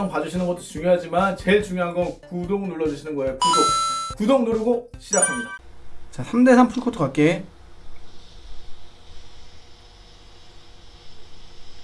영상 봐주시는 것도 중요하지만 제일 중요한 건 구독 눌러주시는 거예요. 구독. 구독 누르고 시작합니다. 자, 3대3 풀코트 갈게.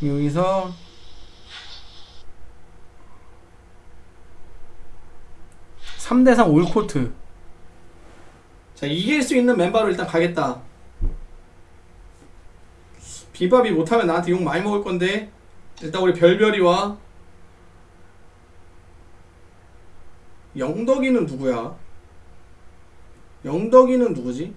여기서 삼대삼 올코트 자 이길 수 있는 멤버로 일단 가겠다 비밥이 못하면 나한테 욕 많이 먹을 건데 일단 우리 별별이와 영덕이는 누구야? 영덕이는 누구지?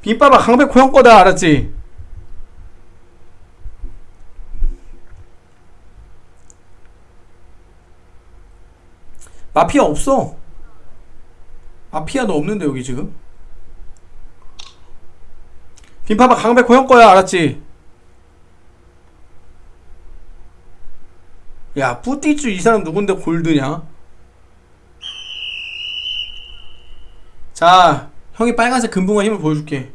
빈밥아 강백호 형 거다 알았지? 마피아 없어 마피아도 없는데 여기 지금 빈밥아 강백호 형 거야 알았지? 야 뿌띠쭈 이 사람 누군데 골드냐? 자 형이 빨간색 금붕어 힘을 보여줄게.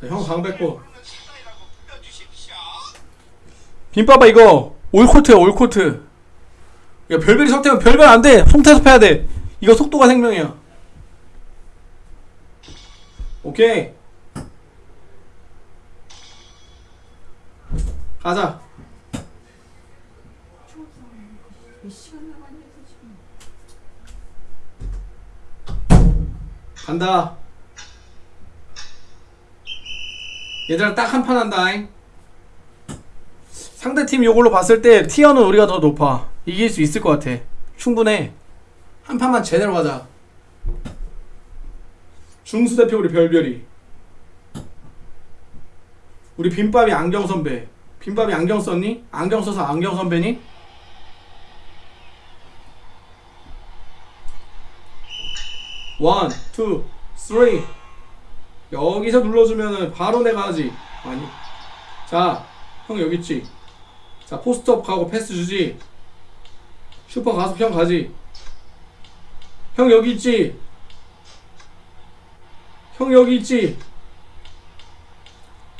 자형 강백호 빈밥아 이거. 올코트야 올코트. 야 별별이 상태면 별별 안돼. 송태섭 해야 돼. 이거 속도가 생명이야. 오케이 가자. 간다. 얘들아 딱 한 판 한다잉. 상대팀 요걸로 봤을 때 티어는 우리가 더 높아. 이길 수 있을 것 같아. 충분해. 한 판만 제대로 가자. 중수 대표 우리 별별이. 우리 빈밥이 안경 선배 빈밥이 안경 썼니? 안경 써서 안경 선배니? One, two, three. 여기서 눌러주면은 바로 내가 하지. 아니. 자형 여기 있지? 자 post up 가고 패스 주지. 슈퍼 가서 형 가지. 형 여기 있지? 형 여기 있지?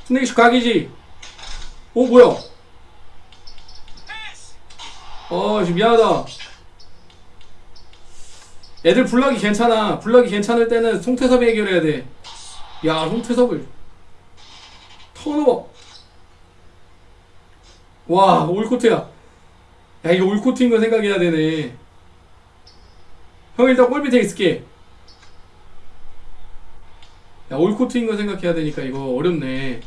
snake 각이지 오 뭐야? 어 지금 미안하다. 애들 블락이 괜찮아. 블락이 괜찮을 때는 송태섭이 해결해야 돼야 송태섭을. 턴오버 와 올코트야. 야 이거 올코트인 거 생각해야 되네. 형 일단 골 밑에 있을게. 야 올코트인 거 생각해야 되니까 이거 어렵네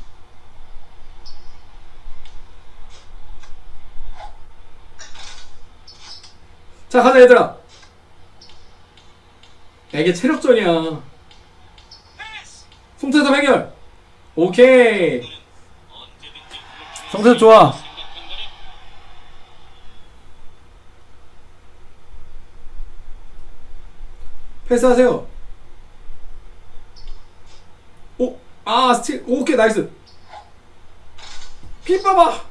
자 가자 얘들아. 야 이게 체력전이야. 송태섭 해결. 오케이. 송태섭 좋아. 패스하세요. 오, 아 스틸. 오케이 nice. 피 봐봐.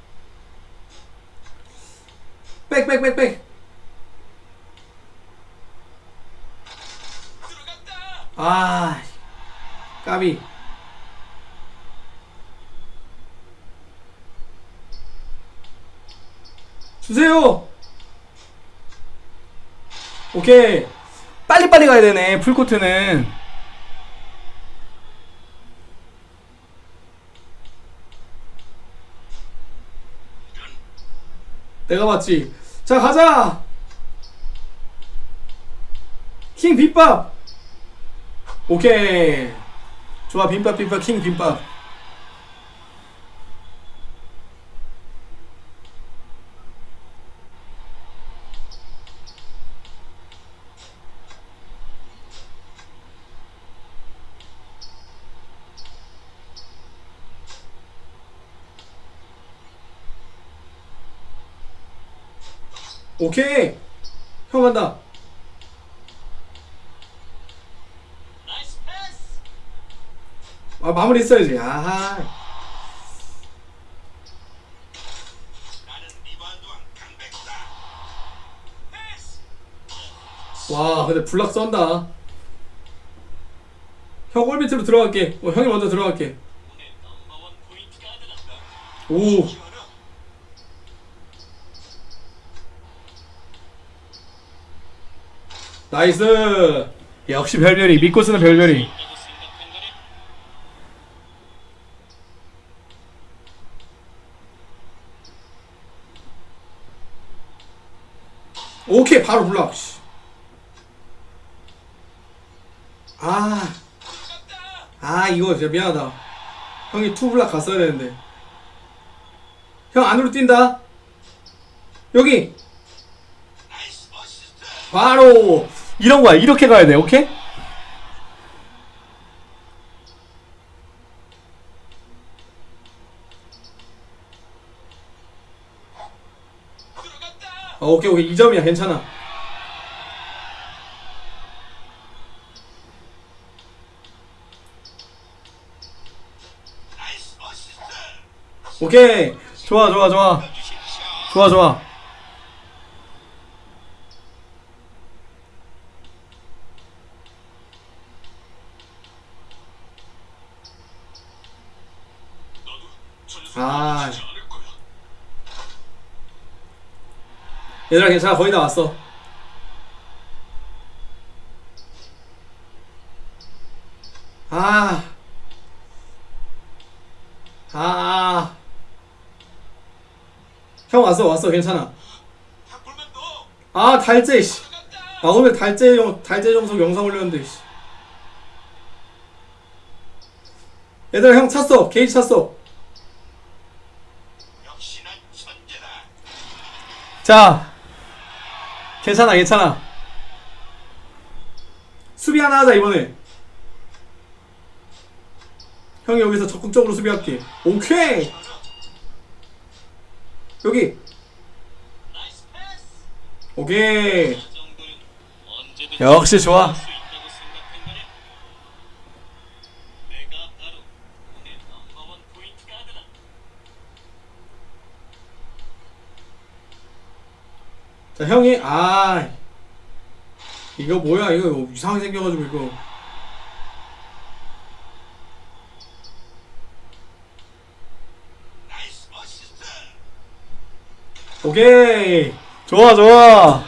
백백백백 아 까비. 주세요. 오케이. 빨리빨리 가야 되네 풀코트는. 내가 맞지. 자 가자. 킹 빗밥 오케이. 좋아 빈밥 빈밥 킹 빈밥. 오케이. 형 간다 아 마무리 했어야지 아하 와 근데 블락 썬다 형 골밑으로 들어갈게. 어, 형이 먼저 들어갈게. 오. 나이스. 역시 별별이 믿고 쓰는 별별이. 오케이 바로. 씨. 아. 아 이거 진짜 미안하다. 형이 two block 갔어야 되는데. 형 안으로 뛴다. 여기. 바로 이런 거야. 이렇게 가야 돼. 오케이? 어, 오케이 오케이 2점이야 괜찮아 오케이. 좋아 좋아 좋아. 좋아 좋아. 아. 얘들아 괜찮아. 거의 다 왔어 아. 아. 형 왔어 왔어 괜찮아 아 달재 씨. 아 오늘 달재 영 달재 정석 영상 올렸는데 씨. 얘들아 형 찼어 게이지 찼어. 자 괜찮아 괜찮아 수비 하나 하자 이번에 형이 여기서 적극적으로 수비할게 오케이 여기. 오케이 역시 좋아. 자 형이 아 이거 뭐야 이거 이상하게 생겨가지고 이거 nice assist. 오케이. 좋아 좋아.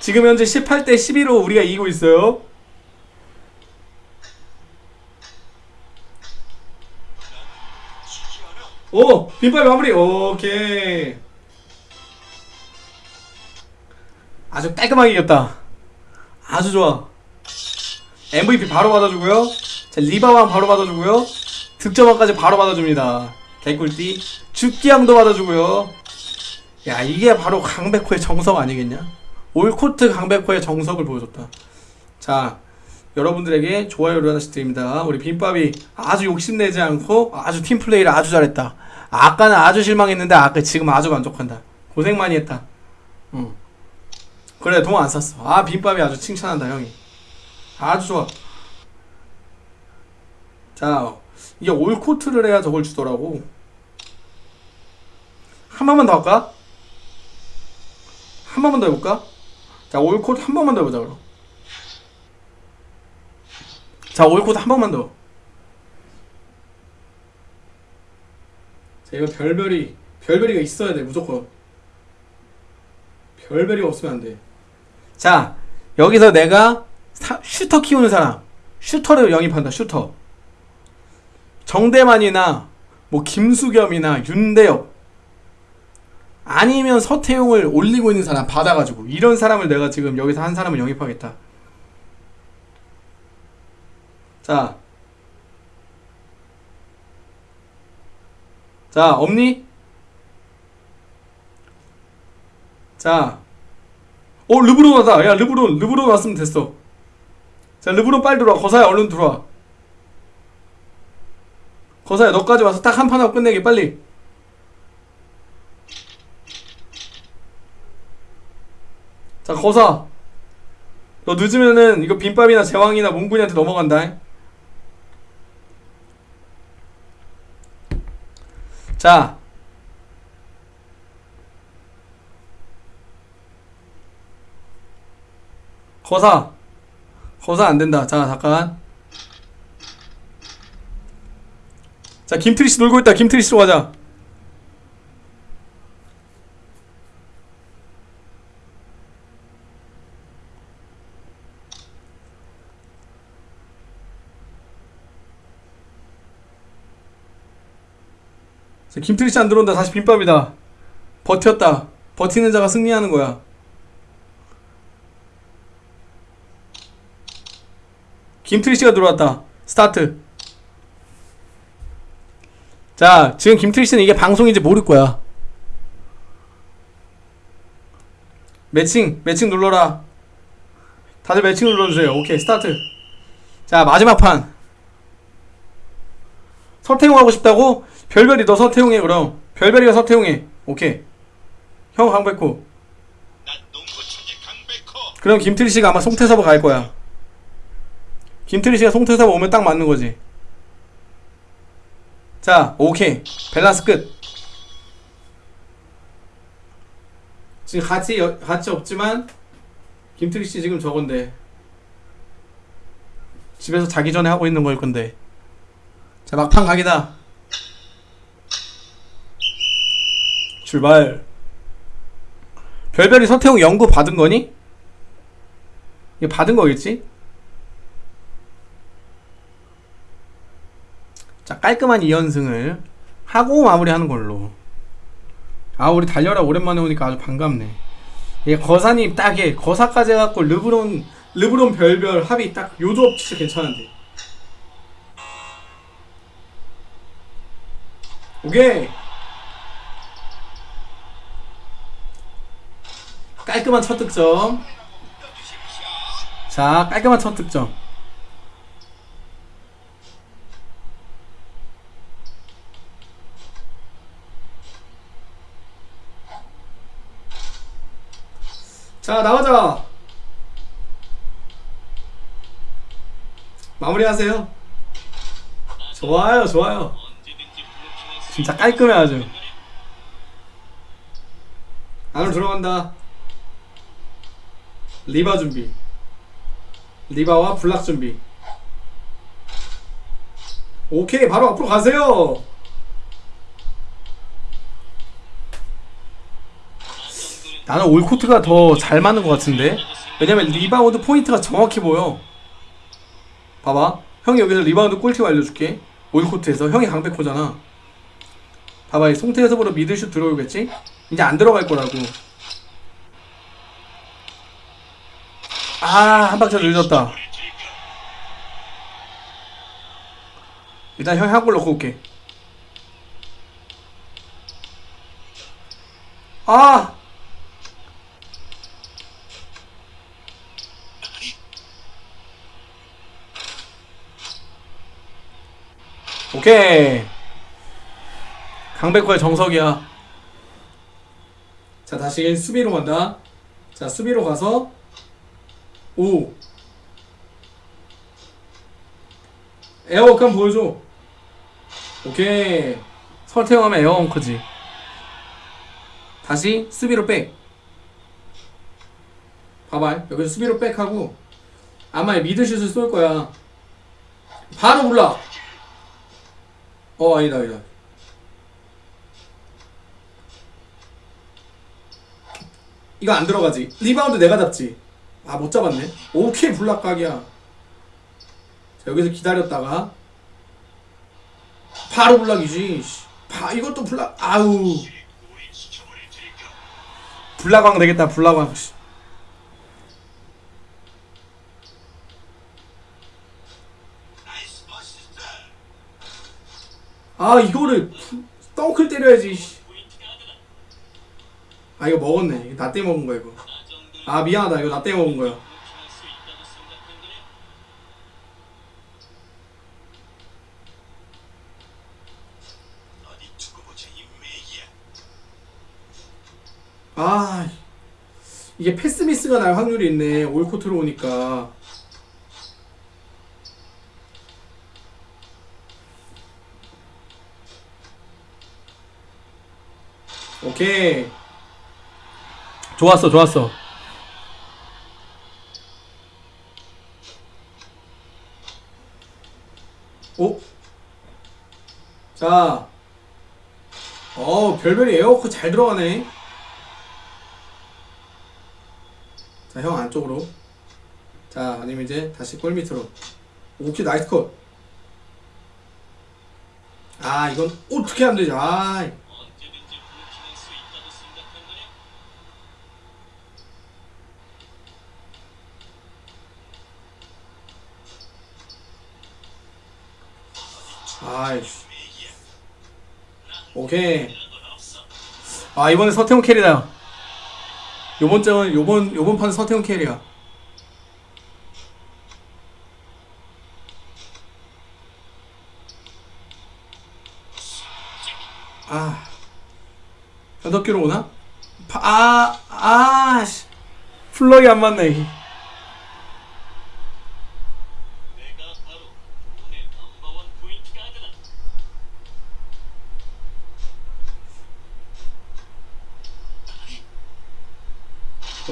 지금 현재 18대 12로 우리가 이기고 있어요. 오 빈발 마무리. 오케이. 아주 깔끔하게 이겼다. 아주 좋아. MVP 바로 받아주고요. 자 리바왕 바로 받아주고요. 득점왕까지 바로 받아줍니다. 개꿀띠. 죽기왕도 받아주고요 야 이게 바로 강백호의 정석 아니겠냐 올코트 강백호의 정석을 보여줬다 자 여러분들에게 좋아요를 하나씩 드립니다. 우리 빈밥이 아주 욕심내지 않고 아주 팀플레이를 아주 잘했다. 아까는 아주 실망했는데 아까 지금 아주 만족한다. 고생 많이 했다. 응. 그래 돈안 썼어. 아 빈밥이 아주 칭찬한다 형이. 아주 좋아. 자 이게 올코트를 해야 저걸 주더라고. 한 번만 더 할까? 한 번만 더 해볼까? 자 올코트 한 번만 더 해보자 그럼. 자 all court 한 번만 더. 자 이거 별별이 별별이가 있어야 돼 무조건. 별별이가 없으면 안 돼. 자 여기서 내가 사- 슈터 키우는 사람 슈터를 영입한다 슈터. 정대만이나 뭐 김수겸이나 윤대협 아니면 서태웅을 올리고 있는 사람 받아가지고 이런 사람을 내가 지금 여기서 한 사람을 영입하겠다. 자. 자, 없니? 자. 어, 르브론 왔다. 야, 르브론, 르브론 왔으면 됐어. 자, 르브론 빨리 들어와. 거사야, 얼른 들어와. 거사야, 너까지 와서 딱 한 판 하고 끝내게, 빨리. 자 거사. 너 늦으면은 이거 빈밥이나 제왕이나 몽군이한테 넘어간다. 자. 거사. 거사 안된다. 자 잠깐. 자 김트리씨 놀고 있다. 김트리씨로 가자. 김트리씨 안 들어온다 다시 빈방이다 버텼다 버티는 자가 승리하는 거야 김트리씨가 들어왔다 스타트 자, 지금 김트리 씨는 이게 방송인지 모를 거야. 매칭, 매칭 눌러라. 다들 매칭 눌러주세요. 오케이, 스타트. 자, 마지막 판. 서태웅 하고 싶다고? 별별이 너 서태웅해, 그럼. 별별이가 서태웅해. 오케이. 형 강백호. 그럼 김트리 씨가 아마 송태섭을 갈 거야. 김트리 씨가 송태섭 오면 딱 맞는 거지. 자, 오케이. 밸런스 끝. 지금 같이 여- 같이 없지만 김트리 씨 지금 저건데 집에서 자기 전에 하고 있는 걸 건데. 자, 막판 각이다. 출발. 별별이 서태웅 연구 받은 거니? 이거 받은 거겠지? 자 깔끔한 2연승을 하고 마무리하는 걸로 아 우리 달려라 오랜만에 오니까 아주 반갑네 이게 거사님 딱에 거사까지 해갖고 르브론 르브론 별별 합이 딱 요 조합 진짜 괜찮은데 오케이 깔끔한 첫 득점. 자 깔끔한 첫 득점. 자 나가자. 마무리하세요. 좋아요 좋아요. 진짜 깔끔해 아주. 안으로 들어간다 리바 준비. 리바와 블락 준비. 오케이 바로 앞으로 가세요. 나는 all court가 더 잘 맞는 것 같은데? 왜냐면 리바운드 포인트가 정확히 보여. 봐봐. 형이 여기서 리바운드 꿀팁 알려줄게. all court에서. 형이 강백호잖아. 봐봐 이 송태섭으로 미들슛 들어오겠지? 이제 안 들어갈 거라고 아 한 박자 늦었다. 일단 형이 한골 넣고 올게. 아! 오케이. 강백호의 정석이야. 자 다시 수비로 간다. 자 수비로 가서 오. 에어워크 한번 보여줘. 오케이. 서태웅 하면 air walk지. 다시 수비로 back. 봐봐. 여기서 수비로 back하고 아마 미드슛을 쏠 거야. 바로 올라. 어 아니다 아니다. 이거 안 들어가지. 리바운드 내가 잡지 아 못 잡았네 오케이 block각이야 자 여기서 기다렸다가 바로 block이지 씨. 바 이것도 블락 아우 block왕 되겠다 어시스트. 아 이거를 덩크를 때려야지. 아 이거 먹었네 이거 나 때문에 먹은 거야 이거 아 미안하다. 이거 나 먹은 거야. 아 이게 패스 미스가 날 확률이 있네. 올코트로 오니까. 오케이. 좋았어 좋았어 오? 자, 어 별별이 에어컨 잘 들어가네. 자, 형 안쪽으로. 자, 아니면 이제 다시 골 밑으로. 오케이, nice cut. 아, 이건 어떻게 하면 되지? 아? 아이씨. 오케이. 아, 이번에 서태웅 캐리다. 요번 장은 요번 요번 판 서태웅 캐리야. 아. 여덟 개로 오나? 파, 아, 아, 씨. 플러기 안 맞네. 내가 바로 오늘 넘버원 포인트 가드다.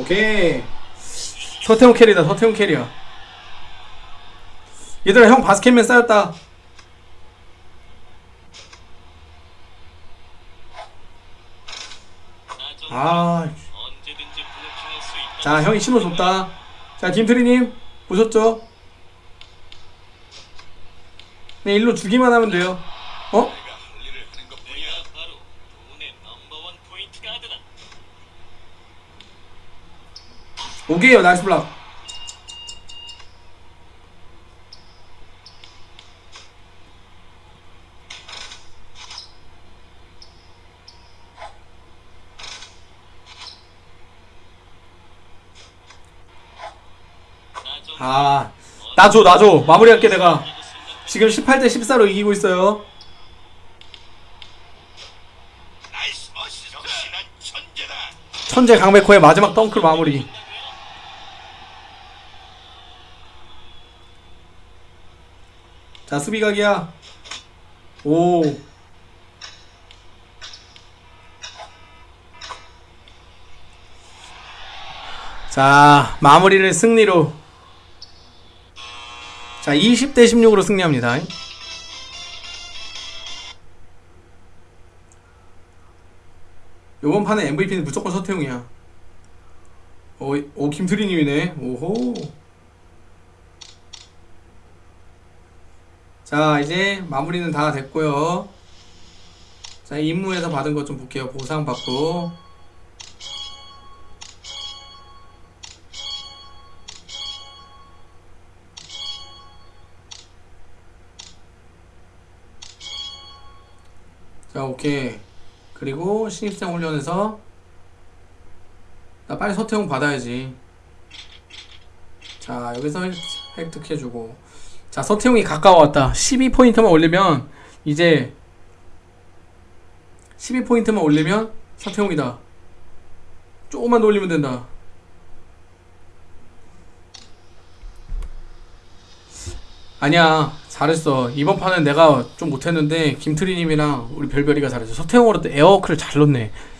오케이. 서태웅 캐리다, 서태웅 캐리야. 얘들아, 형 바스켓맨 쌓였다. 아. 자, 형이 신호 줬다. 자, 김트리님, 보셨죠? 네, 일로 주기만 하면 돼요. 어? 내가 바로 오늘 넘버원 포인트 가드다. 오케이요, nice block. 아, 나 줘, 나 줘. 마무리할게, 내가. 지금 18대 14로 이기고 있어요. 천재 강백호의 마지막 덩크 마무리. 자, 수비 각이야. 오. 자, 마무리를 승리로. 자, 20대 16으로 승리합니다. 요번 판의 MVP는 무조건 서태웅이야. 오, 오 김트리님이네. 오호. 자, 이제 마무리는 다 됐고요. 자, 임무에서 받은 것 좀 볼게요. 보상 받고. 자, 오케이. 그리고 신입생 훈련에서 나 빨리 서태웅 받아야지. 자, 여기서 획- 획득해주고. 자, 서태웅이 가까워왔다. 12포인트만 올리면, 이제, 12포인트만 올리면, 서태웅이다. 조금만 더 올리면 된다. 아니야, 잘했어. 이번 판은 내가 좀 못했는데, 김트리님이랑 우리 별별이가 잘했어. 서태웅으로 또 에어워크를 잘 넣네.